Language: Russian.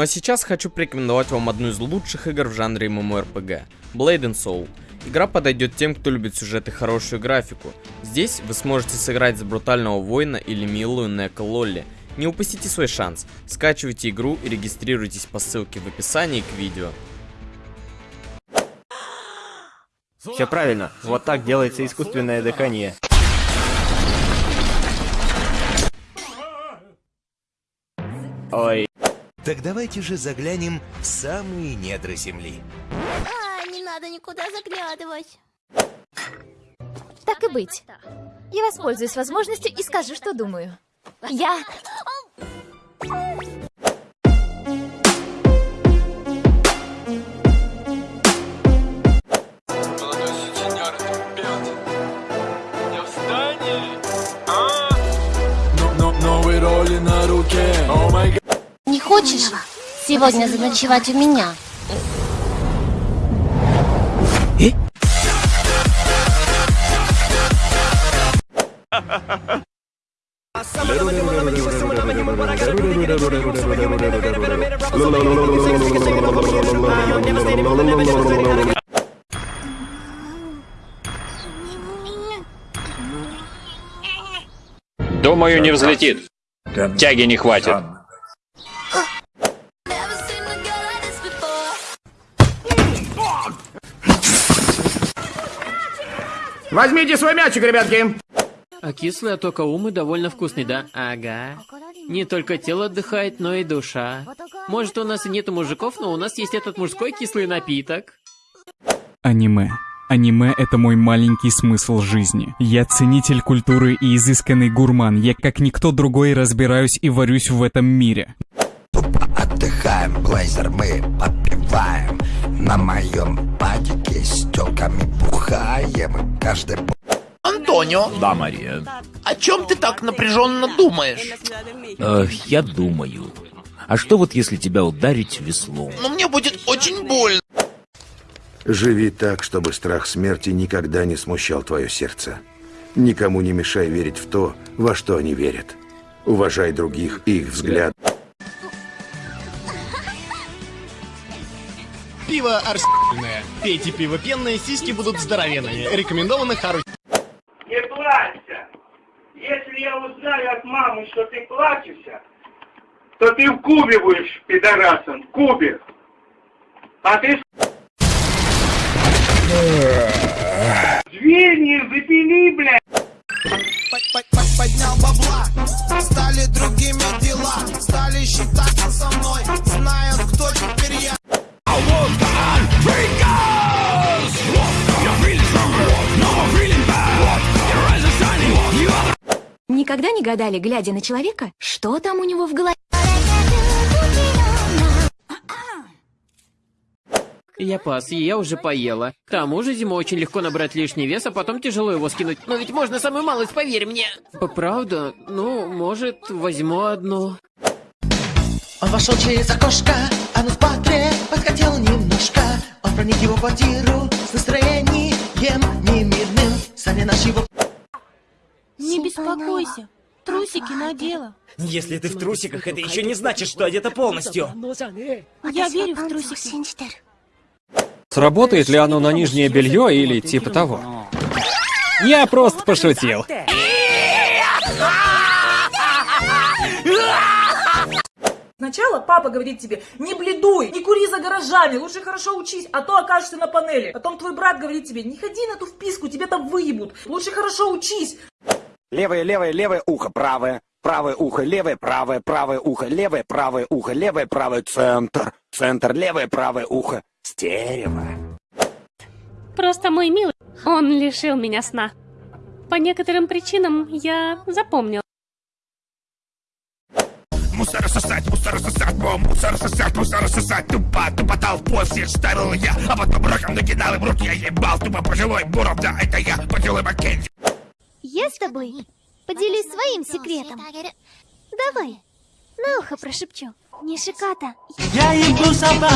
Ну а сейчас хочу порекомендовать вам одну из лучших игр в жанре MMORPG – Blade and Soul. Игра подойдет тем, кто любит сюжет и хорошую графику. Здесь вы сможете сыграть за брутального воина или милую Неко Лолли. Не упустите свой шанс, скачивайте игру и регистрируйтесь по ссылке в описании к видео. Все правильно, вот так делается искусственное дыхание. Ой, Так давайте же заглянем в самые недра Земли. А, не надо никуда заглядывать. Так и быть. Я воспользуюсь возможностью и скажу, что думаю. Я... хочешь сегодня заночевать у меня? Думаю, не взлетит. Тяги не хватит. Возьмите свой мячик, ребятки! А кислый от умы довольно вкусный, да? Ага. Не только тело отдыхает, но и душа. Может, у нас и нету мужиков, но у нас есть этот мужской кислый напиток. Аниме. Аниме — это мой маленький смысл жизни. Я ценитель культуры и изысканный гурман. Я как никто другой разбираюсь и варюсь в этом мире. Отдыхаем, блейзер, мы попиваем. На моем падике с телками бухаем. Каждый Антонио, Да, Мария. о чем ты так напряженно думаешь? Э, я думаю. А что вот если тебя ударить веслом? Но мне будет очень больно. Живи так, чтобы страх смерти никогда не смущал твое сердце. Никому не мешай верить в то, во что они верят. Уважай других и их взгляд. Пиво арсенальное. Пейте пиво пенное, сиськи будут здоровенные. Рекомендовано Хару. Не плачься. Если я узнаю от мамы, что ты плачешься, то ты в Кубе будешь пидорасом. В Кубе. А ты... Никогда не гадали, глядя на человека, что там у него в голове? Я пас, и я уже поела. К тому же зимой очень легко набрать лишний вес, а потом тяжело его скинуть. Но ведь можно самую малость, поверь мне. Правда? Ну, может, возьму одну. Он вошел через окошко, а на спатре подхотел немножко. Он проник в его квартиру с настроением немирным. Сами наши его... Не беспокойся. Трусики надела. Если ты в трусиках, это еще не значит, что одета полностью. Я верю в трусики. Сработает ли оно на нижнее белье или типа того? Я просто пошутил. Сначала папа говорит тебе, не бледуй, не кури за гаражами, лучше хорошо учись, а то окажешься на панели. Потом твой брат говорит тебе, не ходи на ту вписку, тебя там выебут, лучше хорошо учись. Левое, левое, левое ухо, правое. Правое ухо, левое, правое, правое ухо, левое, правое ухо, левое, правое, центр. Центр, левое, правое ухо. Стерео. Просто мой милый, он лишил меня сна. По некоторым причинам я запомнил. Мусор сосать, мусор сосать, бом, мусор сосать, мусор сосать, тупо, тупо толпу всех ставил я, а потом раком накидал им руки, я ебал, тупо пожилой буром, да, это я, пожилой Маккензи. Я с тобой поделюсь своим секретом. Давай, на ухо прошепчу. Не шиката. Я ебу собак.